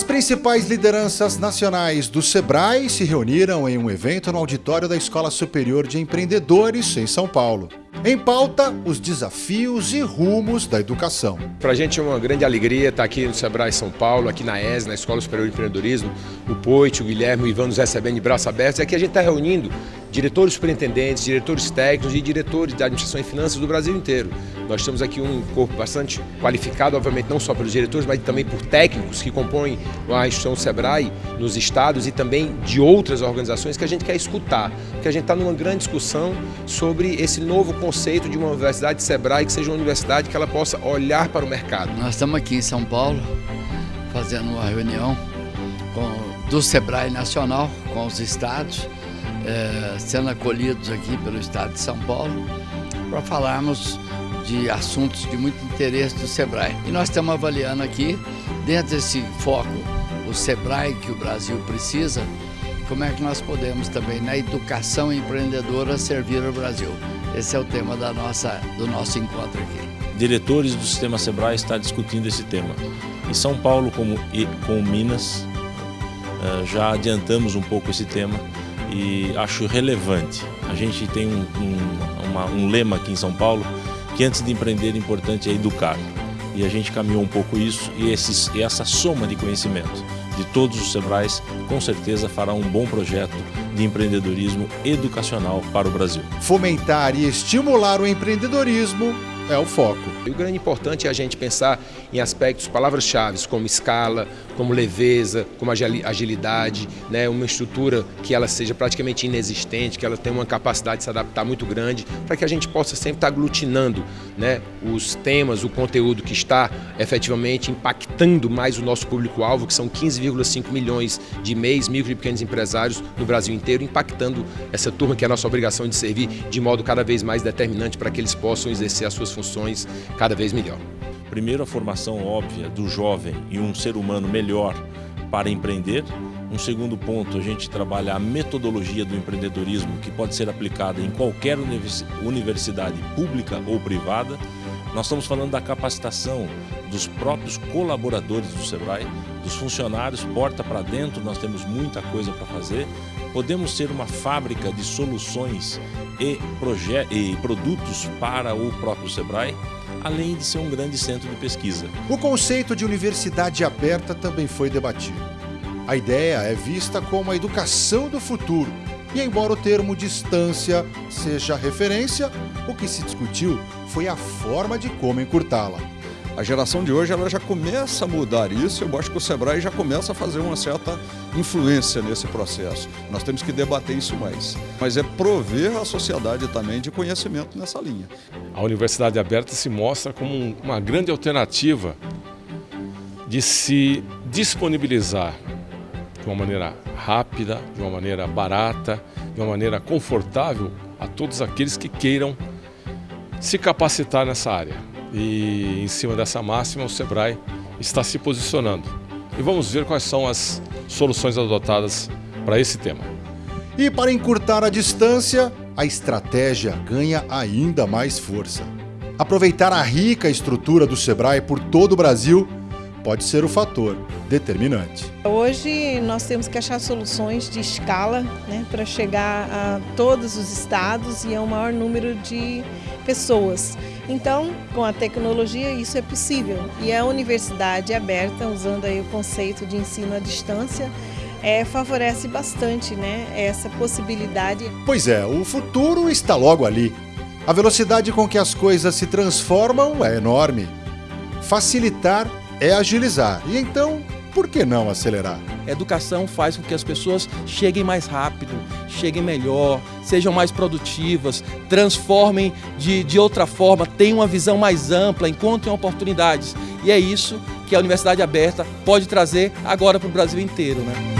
As principais lideranças nacionais do SEBRAE se reuniram em um evento no auditório da Escola Superior de Empreendedores, em São Paulo. Em pauta, os desafios e rumos da educação. Para a gente é uma grande alegria estar aqui no Sebrae São Paulo, aqui na ES, na Escola Superior de Empreendedorismo. O Poit, o Guilherme, o Ivan nos recebendo de braços abertos. Aqui a gente está reunindo diretores superintendentes, diretores técnicos e diretores da administração e finanças do Brasil inteiro. Nós temos aqui um corpo bastante qualificado, obviamente não só pelos diretores, mas também por técnicos que compõem a instituição Sebrae nos estados e também de outras organizações que a gente quer escutar. Porque a gente está numa grande discussão sobre esse novo conceito de uma universidade Sebrae que seja uma universidade que ela possa olhar para o mercado. Nós estamos aqui em São Paulo fazendo uma reunião com, do Sebrae Nacional com os estados, é, sendo acolhidos aqui pelo estado de São Paulo, para falarmos de assuntos de muito interesse do Sebrae. E nós estamos avaliando aqui, dentro desse foco, o Sebrae que o Brasil precisa, como é que nós podemos também, na educação empreendedora, servir o Brasil. Esse é o tema da nossa, do nosso encontro aqui. Diretores do Sistema Sebrae estão discutindo esse tema. Em São Paulo, como e com Minas, eh, já adiantamos um pouco esse tema e acho relevante. A gente tem um, um, uma, um lema aqui em São Paulo que antes de empreender, o importante é educar. E a gente caminhou um pouco isso e, esses, e essa soma de conhecimento de todos os Sebrais, com certeza fará um bom projeto de empreendedorismo educacional para o Brasil. Fomentar e estimular o empreendedorismo é o foco. E o grande importante é a gente pensar em aspectos, palavras-chave, como escala, como leveza, como agilidade, né? uma estrutura que ela seja praticamente inexistente, que ela tenha uma capacidade de se adaptar muito grande, para que a gente possa sempre estar aglutinando né? os temas, o conteúdo que está efetivamente impactando mais o nosso público-alvo, que são 15,5 milhões de MEIs, micro e pequenos empresários no Brasil inteiro, impactando essa turma que é a nossa obrigação de servir de modo cada vez mais determinante para que eles possam exercer as suas funções cada vez melhor. Primeiro, a formação óbvia do jovem e um ser humano melhor para empreender. Um segundo ponto, a gente trabalha a metodologia do empreendedorismo que pode ser aplicada em qualquer universidade pública ou privada. Nós estamos falando da capacitação dos próprios colaboradores do SEBRAE, dos funcionários, porta para dentro, nós temos muita coisa para fazer. Podemos ser uma fábrica de soluções e, e produtos para o próprio SEBRAE, além de ser um grande centro de pesquisa. O conceito de universidade aberta também foi debatido. A ideia é vista como a educação do futuro, e embora o termo distância seja referência, o que se discutiu foi a forma de como encurtá-la. A geração de hoje ela já começa a mudar isso, eu acho que o Sebrae já começa a fazer uma certa influência nesse processo. Nós temos que debater isso mais. Mas é prover a sociedade também de conhecimento nessa linha. A Universidade Aberta se mostra como uma grande alternativa de se disponibilizar de uma maneira rápida, de uma maneira barata, de uma maneira confortável a todos aqueles que queiram se capacitar nessa área. E em cima dessa máxima, o Sebrae está se posicionando. E vamos ver quais são as soluções adotadas para esse tema. E para encurtar a distância, a estratégia ganha ainda mais força. Aproveitar a rica estrutura do Sebrae por todo o Brasil pode ser o fator determinante. Hoje nós temos que achar soluções de escala né, para chegar a todos os estados e a um maior número de pessoas. Então, com a tecnologia, isso é possível. E a universidade aberta, usando aí o conceito de ensino à distância, é, favorece bastante né, essa possibilidade. Pois é, o futuro está logo ali. A velocidade com que as coisas se transformam é enorme. Facilitar é agilizar. E então, por que não acelerar? A educação faz com que as pessoas cheguem mais rápido, cheguem melhor, sejam mais produtivas, transformem de, de outra forma, tenham uma visão mais ampla, encontrem oportunidades. E é isso que a Universidade Aberta pode trazer agora para o Brasil inteiro. Né?